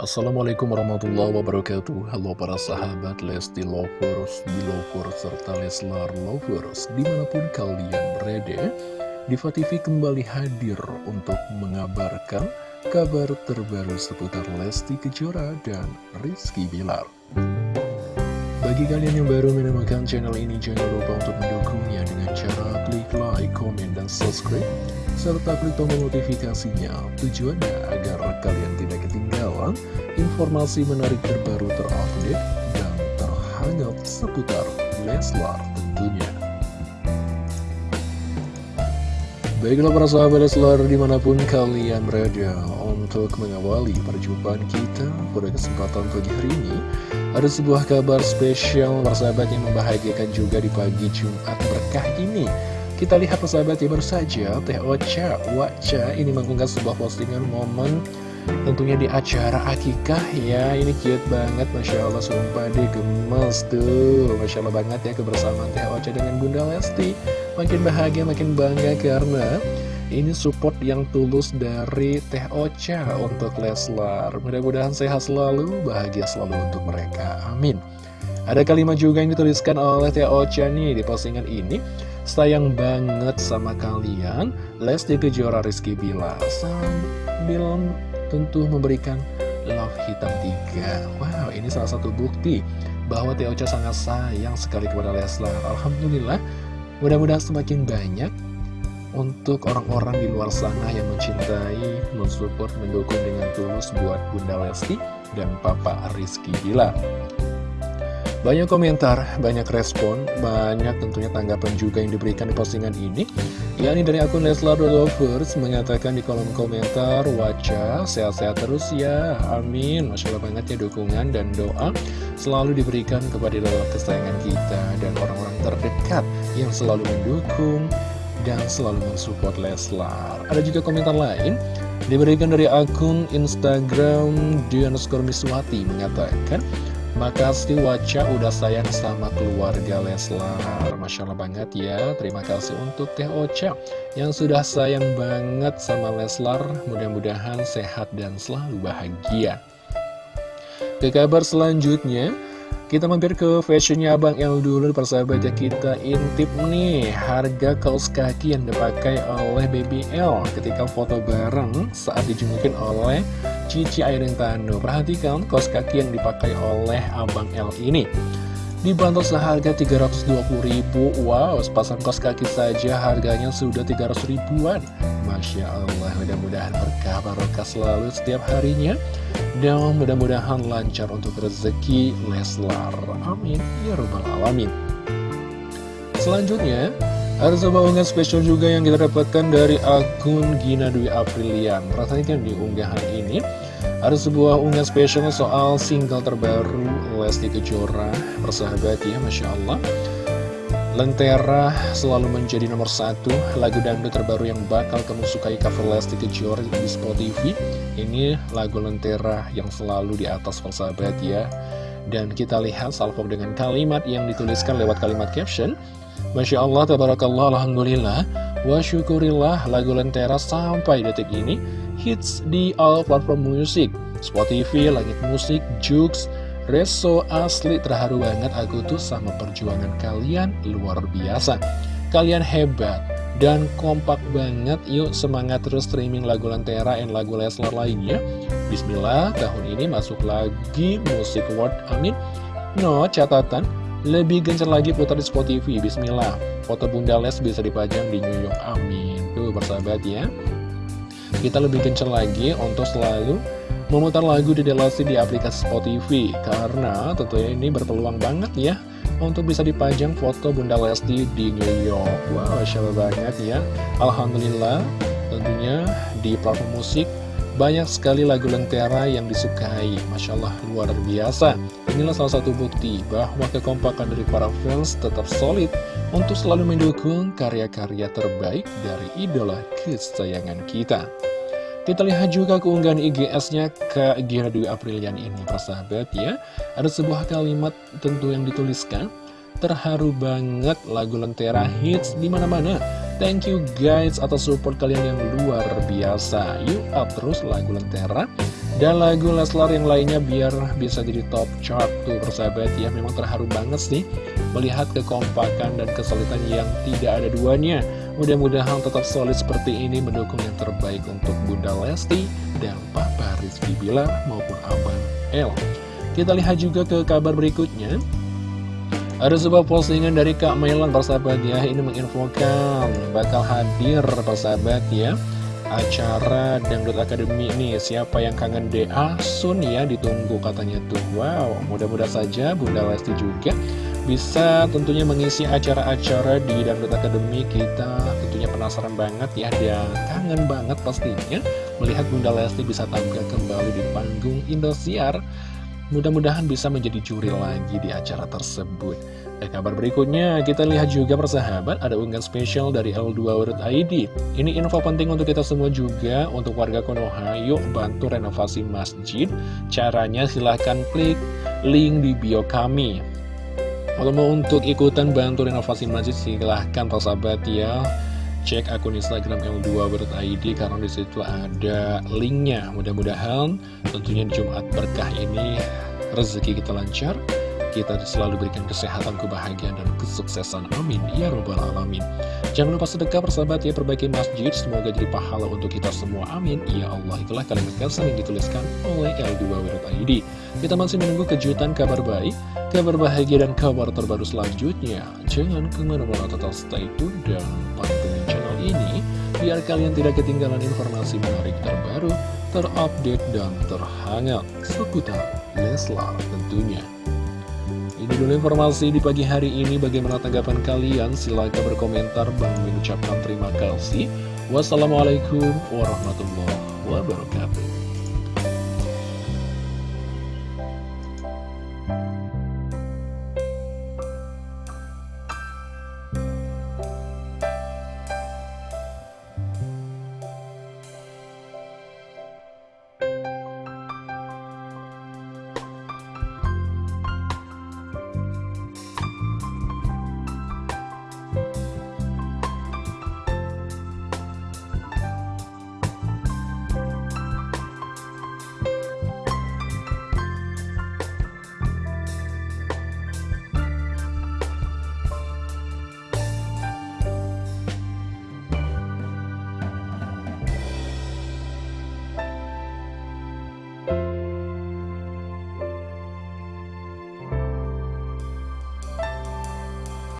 Assalamualaikum warahmatullahi wabarakatuh. Halo para sahabat Lesti Lovers, Belovers, serta Leslar Lovers Di mana pun kalian berada Diva TV kembali hadir untuk mengabarkan kabar terbaru seputar Lesti Kejora dan Rizky Bilar. Bagi kalian yang baru menemukan channel ini Jangan lupa untuk mendukungnya dengan cara like, komen, dan subscribe serta klik tombol notifikasinya tujuannya agar kalian tidak ketinggalan informasi menarik terbaru terupdate dan terhangat seputar Leslar tentunya. Baiklah para sahabat Leslar di mana pun kalian berada untuk mengawali perjumpaan kita pada kesempatan pagi hari ini ada sebuah kabar spesial persahabat yang membahagiakan juga di pagi Jumat berkah ini kita lihat persahabat ya baru saja Teh Ocha Wacha ini mengunggah sebuah postingan momen Tentunya di acara akikah ya. Ini cute banget Masya Allah Sumpah deh gemes tuh. Masya Allah banget ya kebersamaan Teh Ocha dengan Bunda Lesti. Makin bahagia makin bangga karena ini support yang tulus dari Teh Ocha untuk Leslar. Mudah-mudahan sehat selalu, bahagia selalu untuk mereka. Amin. Ada kalimat juga yang dituliskan oleh Teh Ocha nih di postingan ini Sayang banget sama kalian. Lesti Kejora Rizky Bila Sambil tentu memberikan love hitam tiga. Wow ini salah satu bukti bahwa Teh Ocha sangat sayang sekali kepada Leslar. Alhamdulillah mudah-mudahan semakin banyak untuk orang-orang di luar sana yang mencintai, mensupport, mendukung dengan tulus buat Bunda Lesti dan Papa Rizky Bila banyak komentar, banyak respon, banyak tentunya tanggapan juga yang diberikan di postingan ini. Yakni dari akun Leslar Lovers mengatakan di kolom komentar Waca, sehat-sehat terus ya, amin. Masya Allah banget ya dukungan dan doa selalu diberikan kepada lelah kesayangan kita dan orang-orang terdekat yang selalu mendukung dan selalu mensupport Leslar. Ada juga komentar lain diberikan dari akun Instagram Diana Miswati mengatakan Makasih Waca udah sayang sama keluarga Leslar. Masya Allah banget ya. Terima kasih untuk Teh Ocha Yang sudah sayang banget sama Leslar. Mudah-mudahan sehat dan selalu bahagia. Ke kabar selanjutnya kita mampir ke fashionnya Abang El dulu. Persahabat ya kita intip nih harga kaos kaki yang dipakai oleh BBL ketika foto bareng saat dijunjukin oleh Cici Airin Tano. Perhatikan kaos kaki yang dipakai oleh Abang L ini. Dibantu seharga 320 ribu. Wow, sepasang kaos kaki saja harganya sudah 300 ribuan. Masya Allah, mudah-mudahan berkah barokah selalu setiap harinya. Dan mudah-mudahan lancar untuk rezeki Leslar. Amin, ya robbal alamin. Selanjutnya, ada sebuah unggahan spesial juga yang kita dapatkan dari akun Gina Dwi Aprilian. Perhatikan di unggahan ini, ada sebuah unggahan spesial soal single terbaru Lesti Kejora. Persahabat ya, Masya Allah. Lentera selalu menjadi nomor satu lagu dangdut terbaru yang bakal kamu sukai cover Lesti Kejora di Spotify. Ini lagu Lentera yang selalu di atas persahabat ya. Dan kita lihat salvo dengan kalimat yang dituliskan lewat kalimat caption. Masya Allah, tabarakallah, alhamdulillah Wa syukurillah lagu Lentera sampai detik ini Hits di all platform musik Spotify, Langit Musik, Jux, Reso asli terharu banget aku tuh sama perjuangan kalian luar biasa. Kalian hebat dan kompak banget. Yuk semangat terus streaming lagu Lentera dan lagu Leslar lainnya. Bismillah tahun ini masuk lagi musik award amin. No catatan lebih gencar lagi putar di Spotify, bismillah Foto Bunda Les bisa dipajang di New York, amin. Tuh bersahabat ya Kita lebih gencar lagi untuk selalu memutar lagu di delasi di aplikasi Spotify. Karena tentunya ini berpeluang banget ya Untuk bisa dipajang foto Bunda Lesti di New York. Wow, Allah banget ya. Alhamdulillah tentunya di platform musik banyak sekali lagu Lentera yang disukai. Masya Allah luar biasa. Inilah salah satu bukti bahwa kekompakan dari para fans tetap solid Untuk selalu mendukung karya-karya terbaik dari idola kesayangan kita kita lihat juga keunggahan IGS-nya ke Gira Dwi Aprilian ini, persahabat ya. Ada sebuah kalimat tentu yang dituliskan, terharu banget lagu Lentera hits di mana-mana. Thank you guys atas support kalian yang luar biasa Yuk up terus lagu Lentera Dan lagu Leslar yang lainnya biar bisa jadi top chart tuh persahabat ya Memang terharu banget sih melihat kekompakan dan kesulitan yang tidak ada duanya Mudah-mudahan tetap solid seperti ini mendukung yang terbaik untuk Bunda Lesti dan Papa Rizky Bilar maupun Abang L. Kita lihat juga ke kabar berikutnya. Ada sebuah postingan dari Kak Mailan persahabat ya. Ini menginfokan bakal hadir persahabat ya Acara Dangdut Academy ini. Siapa yang kangen DA Sun ya ditunggu katanya tuh. Wow mudah-mudahan saja Bunda Lesti juga Bisa tentunya mengisi acara-acara di Dangdut Academy Kita tentunya penasaran banget ya Dia kangen banget pastinya Melihat Bunda Lesti bisa tampil kembali di panggung Indosiar Mudah-mudahan bisa menjadi juri lagi di acara tersebut. Dan kabar berikutnya, kita lihat juga persahabat, ada unggahan spesial dari L2.id. Ini info penting untuk kita semua juga, untuk warga Konoha, yuk bantu renovasi masjid. Caranya silahkan klik link di bio kami. Kalau mau untuk ikutan bantu renovasi masjid, silahkan persahabat ya cek akun Instagram L2.id karena di situ ada linknya. Mudah-mudahan tentunya Jumat berkah ini rezeki kita lancar, kita selalu berikan kesehatan, kebahagiaan, dan kesuksesan. Amin. Ya Robbal Alamin. Jangan lupa sedekah persahabat ya, perbaiki masjid. Semoga jadi pahala untuk kita semua. Amin. Ya Allah, itulah kalimat kesan yang dituliskan oleh L2.id. Kita masih menunggu kejutan kabar baik, kabar bahagia, dan kabar terbaru selanjutnya. Jangan ke mana-mana total stay tune dan pantengin channel ini, biar kalian tidak ketinggalan informasi menarik terbaru, terupdate, dan terhangat seputar Leslar tentunya. Ini dulu informasi di pagi hari ini. Bagaimana tanggapan kalian? Silahkan berkomentar. Bang mengucapkan terima kasih. Wassalamualaikum warahmatullahi wabarakatuh.